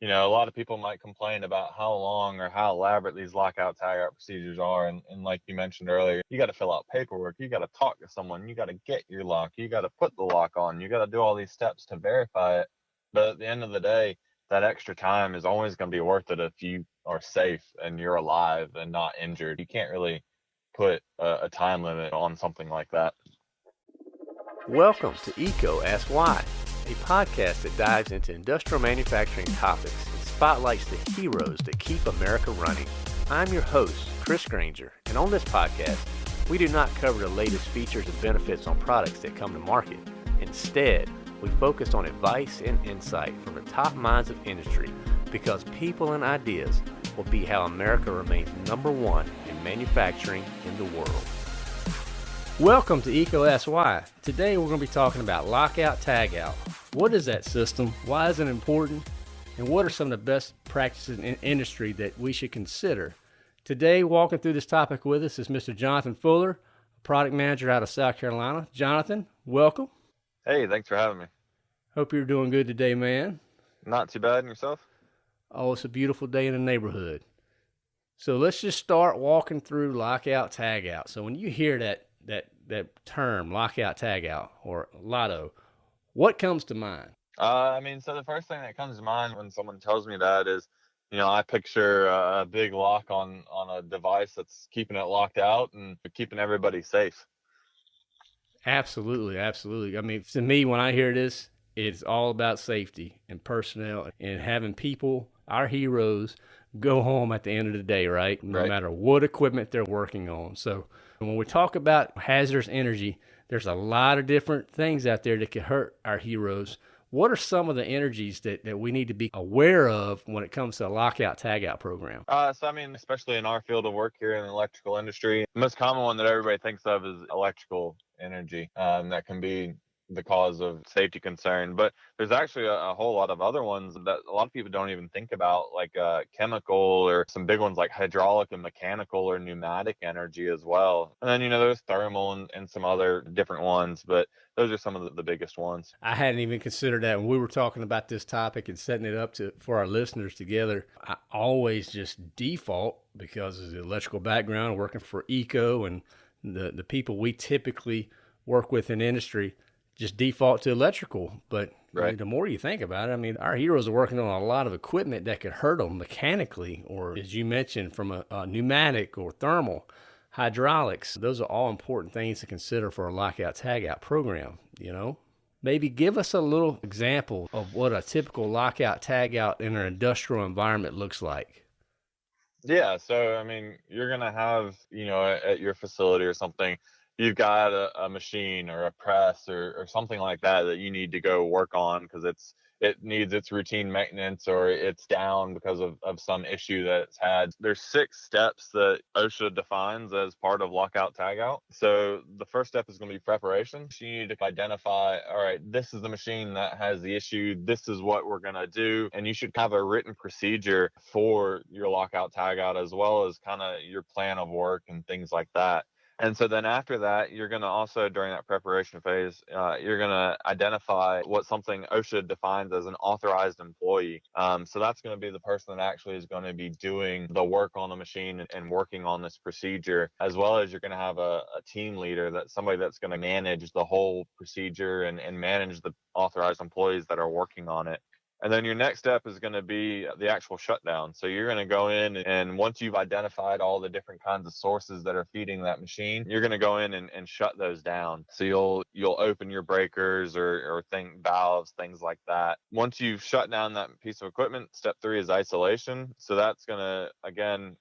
you know, a lot of people might complain about how long or how elaborate these lockout tagout procedures are. And, and like you mentioned earlier, you got to fill out paperwork, you got to talk to someone, you got to get your lock, you got to put the lock on, you got to do all these steps to verify it. But at the end of the day, that extra time is always going to be worth it if you are safe and you're alive and not injured. You can't really put a, a time limit on something like that. Welcome to EECO Ask Why a podcast that dives into industrial manufacturing topics and spotlights the heroes that keep America running. I'm your host, Chris Granger, and on this podcast, we do not cover the latest features and benefits on products that come to market. Instead, we focus on advice and insight from the top minds of industry because people and ideas will be how America remains number one in manufacturing in the world. Welcome to EECO Ask Today we're going to be talking about lockout tagout, what is that system? Why is it important? And what are some of the best practices in industry that we should consider? Today, walking through this topic with us is Mr. Jonathan Fuller, a product manager out of South Carolina. Jonathan, welcome. Hey, thanks for having me. Hope you're doing good today, man. Not too bad. And yourself? Oh, it's a beautiful day in the neighborhood. So let's just start walking through lockout tagout. So when you hear that that that term lockout tagout or LOTO, what comes to mind? Uh, I mean, so the first thing that comes to mind when someone tells me that is, you know, I picture a big lock on on a device that's keeping it locked out and keeping everybody safe. Absolutely, absolutely. I mean, to me, when I hear this, it's all about safety and personnel and having people, our heroes, go home at the end of the day, right? No right. matter what equipment they're working on. So when we talk about hazardous energy, there's a lot of different things out there that could hurt our heroes. What are some of the energies that, that we need to be aware of when it comes to a lockout tagout program? Uh, so, I mean, especially in our field of work here in the electrical industry, the most common one that everybody thinks of is electrical energy. Um, that can be the cause of safety concern. But there's actually a, a, whole lot of other ones that a lot of people don't even think about, like uh, chemical or some big ones like hydraulic and mechanical or pneumatic energy as well. And then, you know, there's thermal and, and some other different ones, but those are some of the, the, biggest ones. I hadn't even considered that when we were talking about this topic and setting it up to for our listeners together. I always just default because of the electrical background, working for EECO and the, the people we typically work with in industry just default to electrical. But right. the more you think about it, I mean, our heroes are working on a lot of equipment that could hurt them mechanically, or as you mentioned, from a, a pneumatic or thermal, hydraulics. Those are all important things to consider for a lockout tagout program. You know, maybe give us a little example of what a typical lockout tagout in an industrial environment looks like. Yeah, so I mean, you're gonna have, you know, at your facility or something, you've got a, a machine or a press or, or something like that that you need to go work on because it's it needs its routine maintenance or it's down because of, of some issue that it's had. There's six steps that OSHA defines as part of lockout tagout. So the first step is going to be preparation. So you need to identify, all right, this is the machine that has the issue. This is what we're going to do. And you should have a written procedure for your lockout tagout as well as kind of your plan of work and things like that. And so then after that, you're going to also, during that preparation phase, uh, you're going to identify what something OSHA defines as an authorized employee. Um, so that's going to be the person that actually is going to be doing the work on the machine and, working on this procedure, as well as you're going to have a, a team leader that's somebody that's going to manage the whole procedure and, and manage the authorized employees that are working on it. And then your next step is going to be the actual shutdown. So you're going to go in and once you've identified all the different kinds of sources that are feeding that machine, you're going to go in and, and shut those down. So you'll you'll open your breakers or or thing valves, things like that. Once you've shut down that piece of equipment, step three is isolation. So that's going to again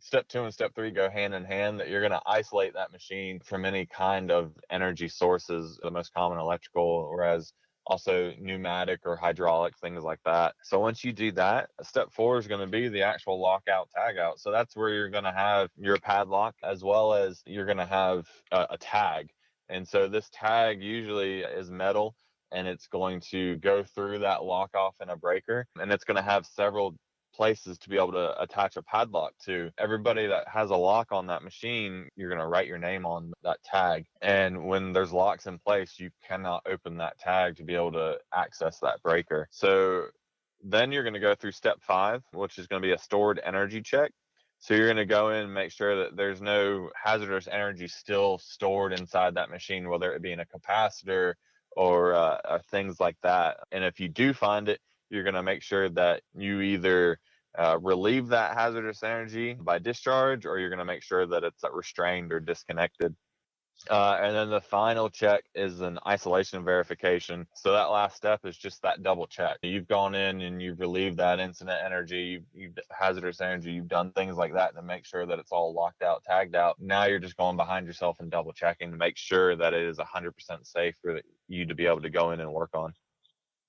step two and step three go hand in hand that you're going to isolate that machine from any kind of energy sources the most common electrical whereas also pneumatic or hydraulic things like that. So once you do that, step four is going to be the actual lockout tagout. So that's where you're going to have your padlock as well as you're going to have a, a tag. And so this tag usually is metal and it's going to go through that lock off in a breaker and it's going to have several places to be able to attach a padlock to. Everybody that has a lock on that machine, you're going to write your name on that tag. And when there's locks in place, you cannot open that tag to be able to access that breaker. So Then you're going to go through step five, which is going to be a stored energy check. So you're going to go in and make sure that there's no hazardous energy still stored inside that machine, whether it be in a capacitor or, uh, or things like that. And if you do find it, you're going to make sure that you either uh, relieve that hazardous energy by discharge or you're going to make sure that it's restrained or disconnected. Uh, and then the final check is an isolation verification. So that last step is just that double check. You've gone in and you've relieved that incident energy, you've, you've hazardous energy, you've done things like that to make sure that it's all locked out, tagged out. Now you're just going behind yourself and double checking to make sure that it is 100% safe for you to be able to go in and work on.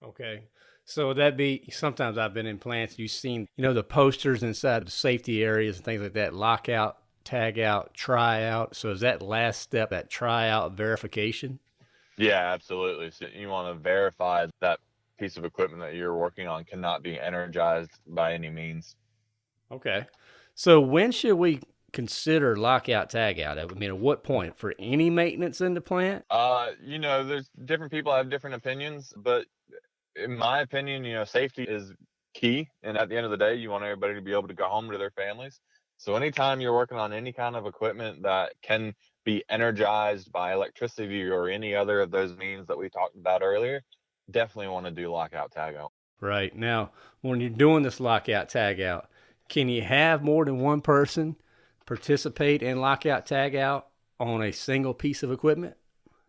Okay. So would that be sometimes I've been in plants, you've seen, you know, the posters inside the safety areas and things like that, lockout tag out, try out. So is that last step, that try out verification? Yeah, absolutely. So you want to verify that piece of equipment that you're working on cannot be energized by any means. Okay. So when should we consider lockout tagout? I mean, at what point for any maintenance in the plant? Uh, you know, there's different people have different opinions, but in my opinion, you know, safety is key. And at the end of the day, you want everybody to be able to go home to their families. So anytime you're working on any kind of equipment that can be energized by electricity or any other of those means that we talked about earlier, definitely want to do lockout tagout. Right. Now, when you're doing this lockout tagout, can you have more than one person participate in lockout tagout on a single piece of equipment?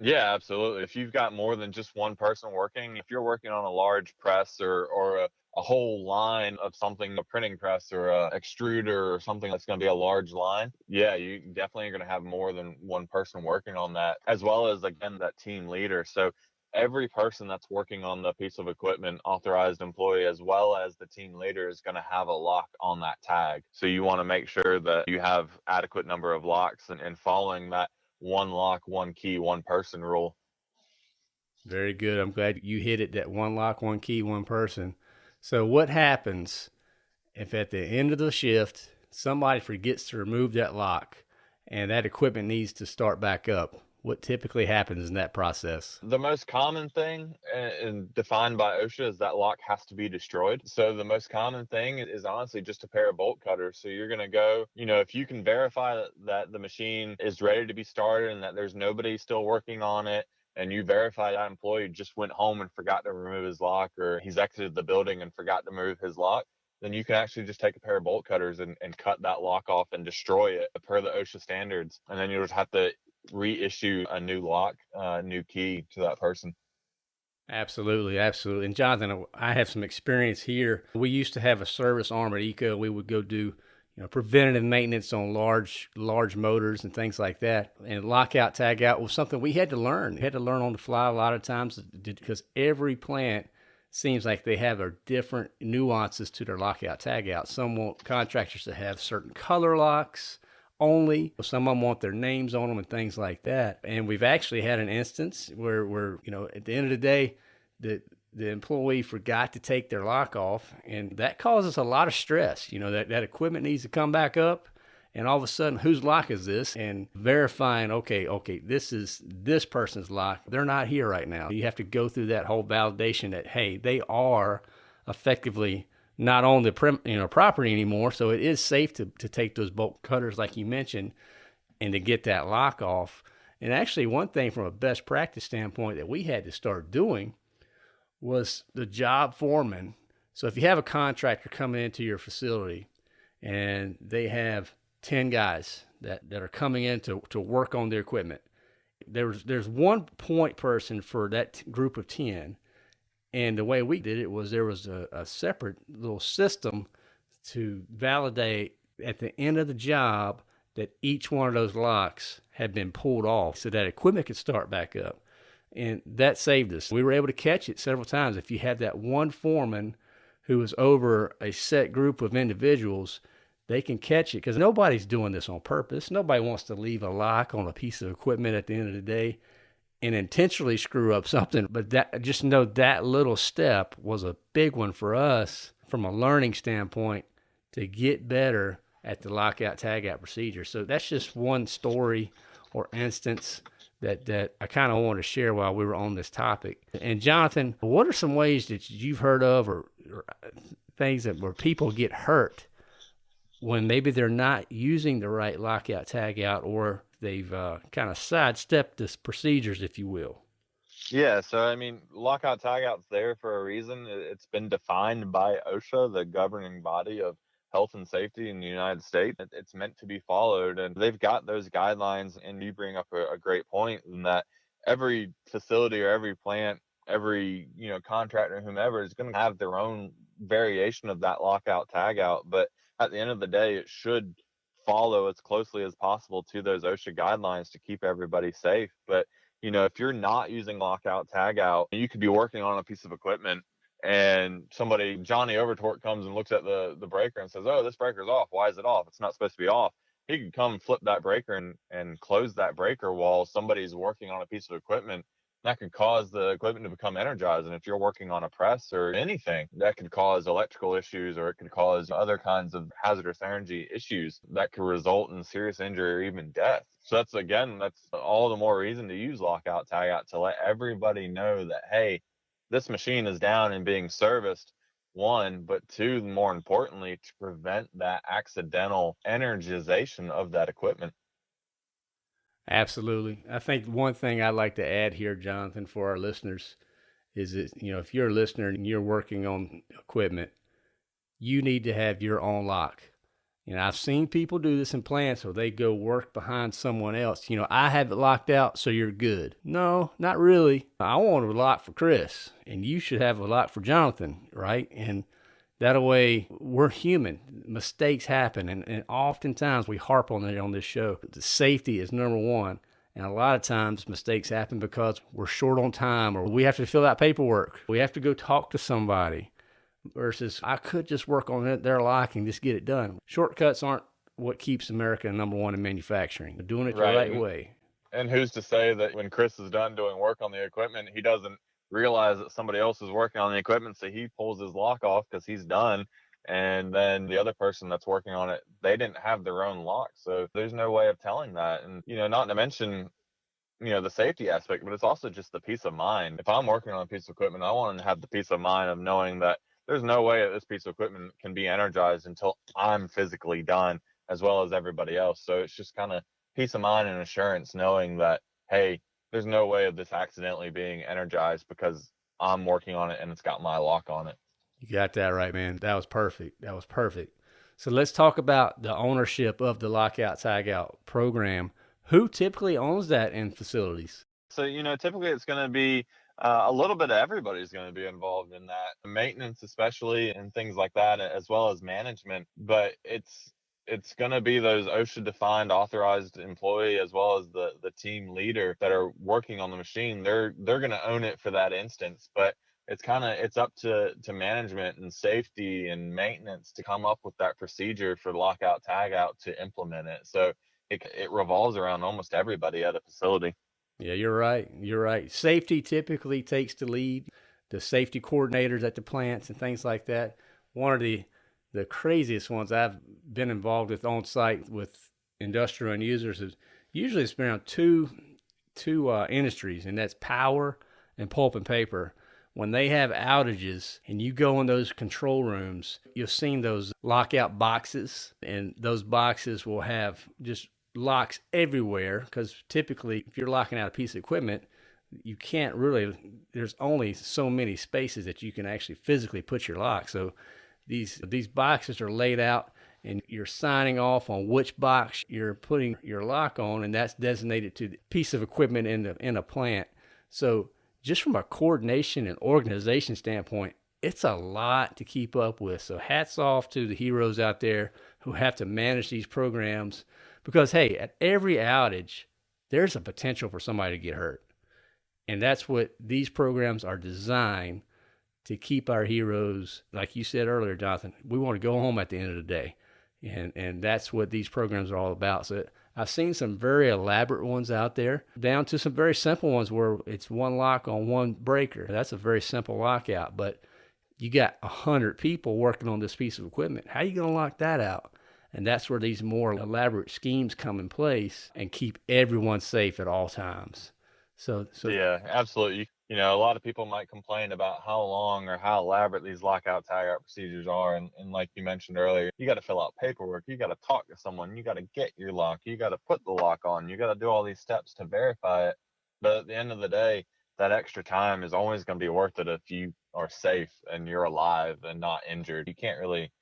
Yeah, absolutely. If you've got more than just one person working, if you're working on a large press or, or a, a whole line of something, a printing press or a extruder or something that's going to be a large line, yeah, you definitely are going to have more than one person working on that, as well as again that team leader. So every person that's working on the piece of equipment, authorized employee, as well as the team leader, is going to have a lock on that tag. So you want to make sure that you have adequate number of locks and, and following that one lock, one key, one person rule. Very good. I'm glad you hit it that one lock, one key, one person. So, what happens if at the end of the shift somebody forgets to remove that lock and that equipment needs to start back up? What typically happens in that process? The most common thing and defined by OSHA is that lock has to be destroyed. So the most common thing is honestly just a pair of bolt cutters. So you're going to go, you know, if you can verify that, the machine is ready to be started and that there's nobody still working on it, and you verify that employee just went home and forgot to remove his lock or he's exited the building and forgot to move his lock, then you can actually just take a pair of bolt cutters and, and cut that lock off and destroy it per the OSHA standards. And then you just have to reissue a new lock, uh, new key to that person. Absolutely, absolutely. And Jonathan, I have some experience here. We used to have a service arm at EECO. We would go do you know, preventative maintenance on large large motors and things like that. And lockout tagout was something we had to learn. We had to learn on the fly a lot of times because every plant seems like they have a different nuances to their lockout tagout. Some want contractors to have certain color locks only. Some of them want their names on them and things like that. And we've actually had an instance where, where you know, at the end of the day, the the employee forgot to take their lock off, and that causes a lot of stress. You know, that, that equipment needs to come back up, and all of a sudden, whose lock is this? And verifying, okay, okay, this is this person's lock. They're not here right now. You have to go through that whole validation that, hey, they are effectively not on the you know property anymore, so it is safe to, to take those bolt cutters like you mentioned and to get that lock off. And actually, one thing from a best practice standpoint that we had to start doing was the job foreman. So if you have a contractor coming into your facility and they have 10 guys that, that are coming in to, to work on their equipment, there's, there's one point person for that group of 10. And the way we did it was there was a, a separate little system to validate at the end of the job that each one of those locks had been pulled off so that equipment could start back up and that saved us. We were able to catch it several times. If you had that one foreman who was over a set group of individuals, they can catch it because nobody's doing this on purpose. Nobody wants to leave a lock on a piece of equipment at the end of the day and intentionally screw up something. But that just know that little step was a big one for us from a learning standpoint to get better at the lockout tagout procedure. So that's just one story or instance that, that I kind of want to share while we were on this topic. And Jonathan, what are some ways that you've heard of or, or things that where people get hurt when maybe they're not using the right lockout tagout or they've uh, kind of sidestepped the procedures, if you will? Yeah, so I mean, lockout tagout's there for a reason. It's been defined by OSHA, the governing body of health and safety in the United States. It's meant to be followed, and they've got those guidelines. And you bring up a, a great point in that every facility or every plant, every you know contractor, whomever is going to have their own variation of that lockout tagout. But at the end of the day, it should follow as closely as possible to those OSHA guidelines to keep everybody safe. But you know, if you're not using lockout tagout, you could be working on a piece of equipment and somebody Johnny Overtorque comes and looks at the the breaker and says, "Oh, this breaker's off. Why is it off? It's not supposed to be off." He could come flip that breaker and and close that breaker while somebody's working on a piece of equipment. That could cause the equipment to become energized. And if you're working on a press or anything, that could cause electrical issues or it could cause other kinds of hazardous energy issues that could result in serious injury or even death. So that's again, that's all the more reason to use lockout tagout to let everybody know that hey, this machine is down and being serviced one but two more importantly to prevent that accidental energization of that equipment absolutely i think one thing i'd like to add here jonathan for our listeners is that you know if you're a listener and you're working on equipment you need to have your own lock you know, I've seen people do this in plants where they go work behind someone else. You know, I have it locked out, so you're good. No, not really. I want a lock for Chris, and you should have a lock for Jonathan, right? And that way, we're human. Mistakes happen, and, and oftentimes we harp on it on this show. The safety is number one. And a lot of times mistakes happen because we're short on time or we have to fill out paperwork. We have to go talk to somebody versus I could just work on it, their liking, just get it done. Shortcuts aren't what keeps America number one in manufacturing. They're Doing it the right, right way. And who's to say that when Chris is done doing work on the equipment, he doesn't realize that somebody else is working on the equipment, so he pulls his lock off because he's done. And then the other person that's working on it, they didn't have their own lock. So there's no way of telling that. And, you know, not to mention, you know, the safety aspect, but it's also just the peace of mind. If I'm working on a piece of equipment, I want to have the peace of mind of knowing that there's no way that this piece of equipment can be energized until I'm physically done as well as everybody else. So it's just kind of peace of mind and assurance knowing that, hey, there's no way of this accidentally being energized because I'm working on it and it's got my lock on it. You got that right, man. That was perfect. That was perfect. So let's talk about the ownership of the lockout tagout program. Who typically owns that in facilities? So, you know, typically it's going to be uh, a little bit of everybody's going to be involved in that maintenance especially and things like that as well as management but it's it's going to be those OSHA defined authorized employee as well as the the team leader that are working on the machine they're they're going to own it for that instance but it's kind of it's up to to management and safety and maintenance to come up with that procedure for lockout tagout to implement it so it, it revolves around almost everybody at a facility yeah, you're right. You're right. Safety typically takes the lead. The safety coordinators at the plants and things like that. One of the the craziest ones I've been involved with on site with industrial end users is usually it's been around two two uh, industries, and that's power and pulp and paper. When they have outages and you go in those control rooms, you've seen those lockout boxes, and those boxes will have just locks everywhere because typically if you're locking out a piece of equipment you can't really there's only so many spaces that you can actually physically put your lock so these these boxes are laid out and you're signing off on which box you're putting your lock on and that's designated to the piece of equipment in the in a plant so just from a coordination and organization standpoint it's a lot to keep up with so hats off to the heroes out there who have to manage these programs because, hey, at every outage, there's a potential for somebody to get hurt. And that's what these programs are designed to keep our heroes, like you said earlier, Jonathan, we want to go home at the end of the day. And, and that's what these programs are all about. So I've seen some very elaborate ones out there, down to some very simple ones where it's one lock on one breaker. That's a very simple lockout, but you got a hundred people working on this piece of equipment. How are you going to lock that out? And that's where these more elaborate schemes come in place and keep everyone safe at all times. So, so yeah, absolutely. You know, a lot of people might complain about how long or how elaborate these lockout tagout procedures are. And, and like you mentioned earlier, you got to fill out paperwork. You got to talk to someone. You got to get your lock. You got to put the lock on. You got to do all these steps to verify it. But at the end of the day, that extra time is always going to be worth it if you are safe and you're alive and not injured. You can't really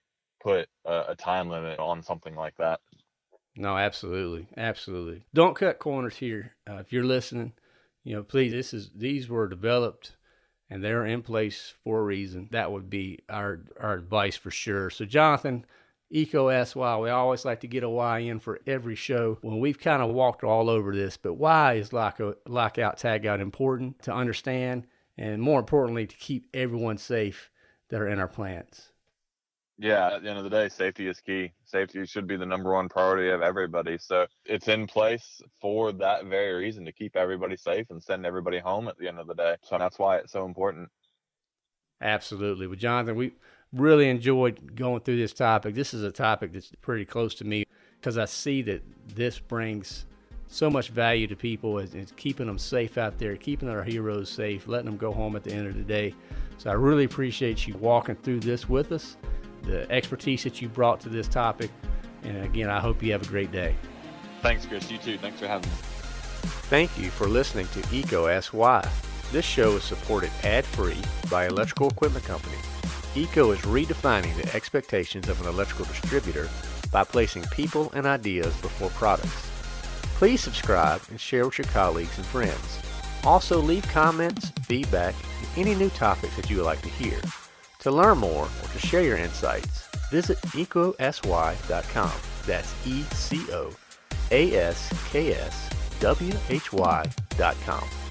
put a, a time limit on something like that. No, absolutely, absolutely. Don't cut corners here. Uh, if you're listening, you know, please. This is these were developed and they're in place for a reason. That would be our our advice for sure. So, Jonathan, EECO why. We always like to get a why in for every show. When we've kind of walked all over this, but why is lockout, lockout tagout important to understand, and more importantly, to keep everyone safe that are in our plants? Yeah, at the end of the day, safety is key. Safety should be the number one priority of everybody. So it's in place for that very reason to keep everybody safe and send everybody home at the end of the day. So that's why it's so important. Absolutely. Well, Jonathan, we really enjoyed going through this topic. This is a topic that's pretty close to me because I see that this brings so much value to people it's keeping them safe out there, keeping our heroes safe, letting them go home at the end of the day. So I really appreciate you walking through this with us the expertise that you brought to this topic. And again, I hope you have a great day. Thanks, Chris. You too. Thanks for having me. Thank you for listening to EECO Ask Why. This show is supported ad-free by Electrical Equipment Company. EECO is redefining the expectations of an electrical distributor by placing people and ideas before products. Please subscribe and share with your colleagues and friends. Also leave comments, feedback, and any new topics that you would like to hear. To learn more or to share your insights, visit ecosy.com. That's E C O A S K S W H Y.com.